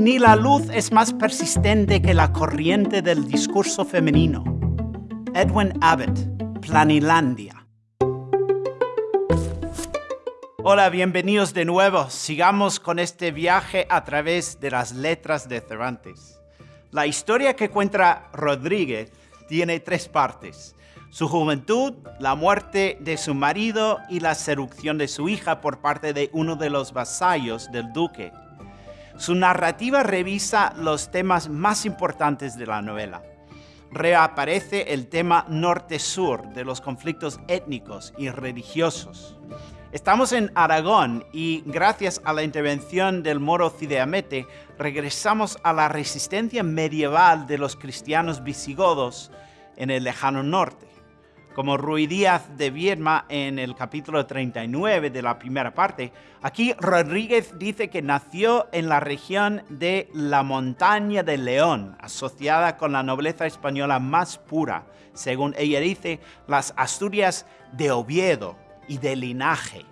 ni la luz es más persistente que la corriente del discurso femenino. Edwin Abbott, Planilandia. Hola, bienvenidos de nuevo. Sigamos con este viaje a través de las letras de Cervantes. La historia que cuenta Rodríguez tiene tres partes su juventud, la muerte de su marido y la seducción de su hija por parte de uno de los vasallos del duque. Su narrativa revisa los temas más importantes de la novela. Reaparece el tema norte-sur de los conflictos étnicos y religiosos. Estamos en Aragón y gracias a la intervención del moro Cideamete regresamos a la resistencia medieval de los cristianos visigodos en el lejano norte como Rui Díaz de Viedma en el capítulo 39 de la primera parte, aquí Rodríguez dice que nació en la región de la montaña de León, asociada con la nobleza española más pura, según ella dice, las Asturias de Oviedo y de linaje.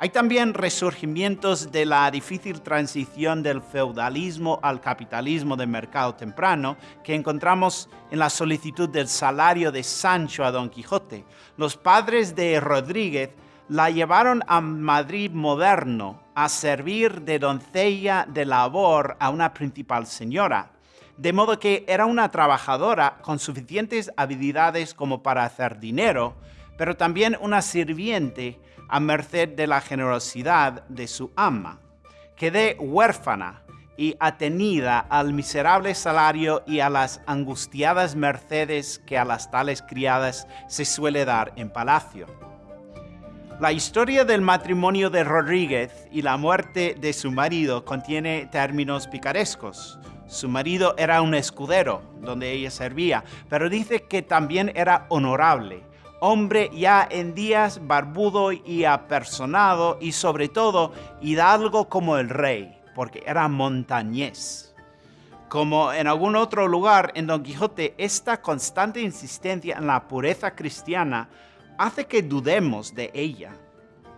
Hay también resurgimientos de la difícil transición del feudalismo al capitalismo de mercado temprano que encontramos en la solicitud del salario de Sancho a Don Quijote. Los padres de Rodríguez la llevaron a Madrid moderno a servir de doncella de labor a una principal señora, de modo que era una trabajadora con suficientes habilidades como para hacer dinero, pero también una sirviente a merced de la generosidad de su ama. Quedé huérfana y atenida al miserable salario y a las angustiadas mercedes que a las tales criadas se suele dar en palacio. La historia del matrimonio de Rodríguez y la muerte de su marido contiene términos picarescos. Su marido era un escudero donde ella servía, pero dice que también era honorable hombre ya en días barbudo y apersonado y sobre todo hidalgo como el rey, porque era montañés. Como en algún otro lugar en Don Quijote, esta constante insistencia en la pureza cristiana hace que dudemos de ella.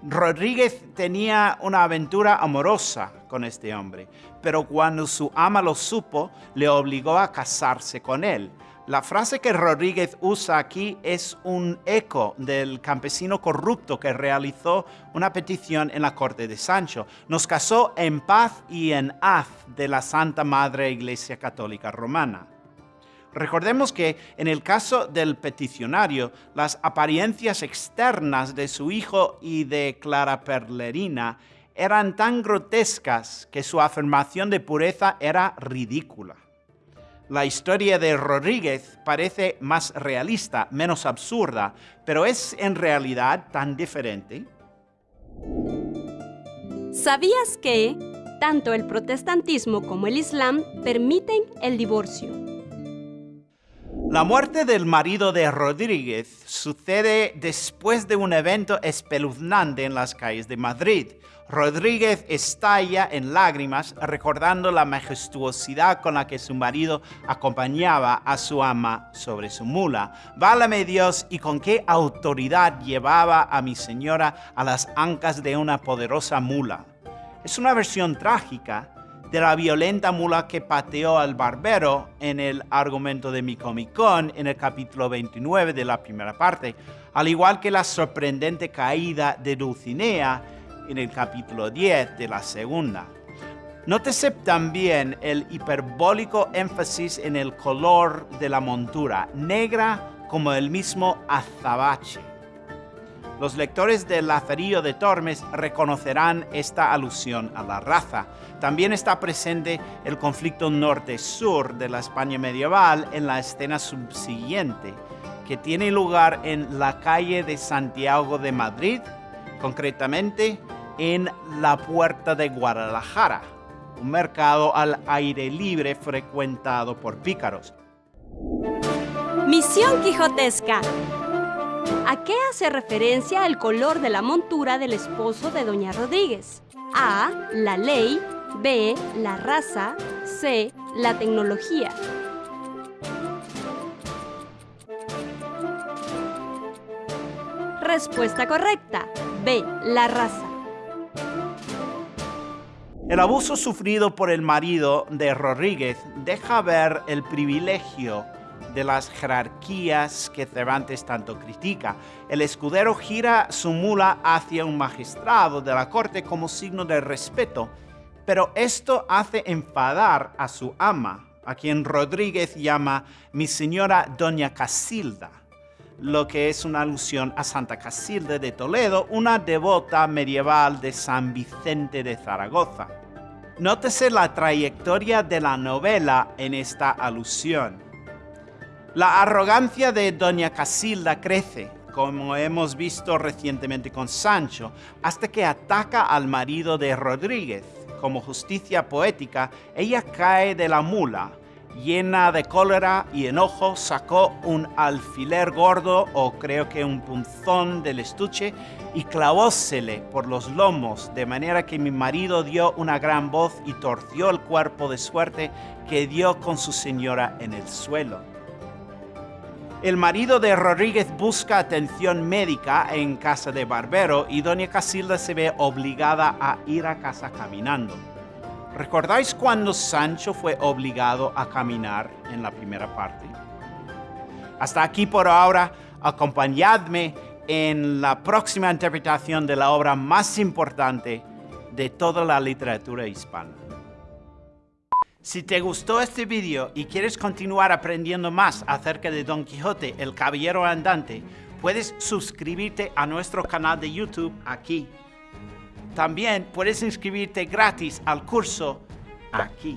Rodríguez tenía una aventura amorosa con este hombre, pero cuando su ama lo supo, le obligó a casarse con él, la frase que Rodríguez usa aquí es un eco del campesino corrupto que realizó una petición en la corte de Sancho. Nos casó en paz y en haz de la Santa Madre Iglesia Católica Romana. Recordemos que en el caso del peticionario, las apariencias externas de su hijo y de Clara Perlerina eran tan grotescas que su afirmación de pureza era ridícula. La historia de Rodríguez parece más realista, menos absurda, pero es en realidad tan diferente. ¿Sabías que tanto el protestantismo como el islam permiten el divorcio? La muerte del marido de Rodríguez sucede después de un evento espeluznante en las calles de Madrid. Rodríguez estalla en lágrimas recordando la majestuosidad con la que su marido acompañaba a su ama sobre su mula. Válame Dios y con qué autoridad llevaba a mi señora a las ancas de una poderosa mula. Es una versión trágica de la violenta mula que pateó al barbero en el argumento de mi Con en el capítulo 29 de la primera parte, al igual que la sorprendente caída de Dulcinea en el capítulo 10 de la segunda. Nótese también el hiperbólico énfasis en el color de la montura, negra como el mismo azabache. Los lectores del Lazarillo de Tormes reconocerán esta alusión a la raza. También está presente el conflicto norte-sur de la España medieval en la escena subsiguiente, que tiene lugar en la calle de Santiago de Madrid, concretamente en la Puerta de Guadalajara, un mercado al aire libre frecuentado por pícaros. Misión Quijotesca. ¿A qué hace referencia el color de la montura del esposo de Doña Rodríguez? A. La ley. B. La raza. C. La tecnología. Respuesta correcta. B. La raza. El abuso sufrido por el marido de Rodríguez deja ver el privilegio de las jerarquías que Cervantes tanto critica. El escudero gira su mula hacia un magistrado de la corte como signo de respeto, pero esto hace enfadar a su ama, a quien Rodríguez llama mi señora Doña Casilda, lo que es una alusión a Santa Casilda de Toledo, una devota medieval de San Vicente de Zaragoza. Nótese la trayectoria de la novela en esta alusión. La arrogancia de Doña Casilda crece, como hemos visto recientemente con Sancho, hasta que ataca al marido de Rodríguez. Como justicia poética, ella cae de la mula, llena de cólera y enojo, sacó un alfiler gordo o creo que un punzón del estuche y clavósele por los lomos, de manera que mi marido dio una gran voz y torció el cuerpo de suerte que dio con su señora en el suelo. El marido de Rodríguez busca atención médica en casa de Barbero y doña Casilda se ve obligada a ir a casa caminando. ¿Recordáis cuando Sancho fue obligado a caminar en la primera parte? Hasta aquí por ahora, acompañadme en la próxima interpretación de la obra más importante de toda la literatura hispana. Si te gustó este video y quieres continuar aprendiendo más acerca de Don Quijote, el Caballero Andante, puedes suscribirte a nuestro canal de YouTube aquí. También puedes inscribirte gratis al curso aquí.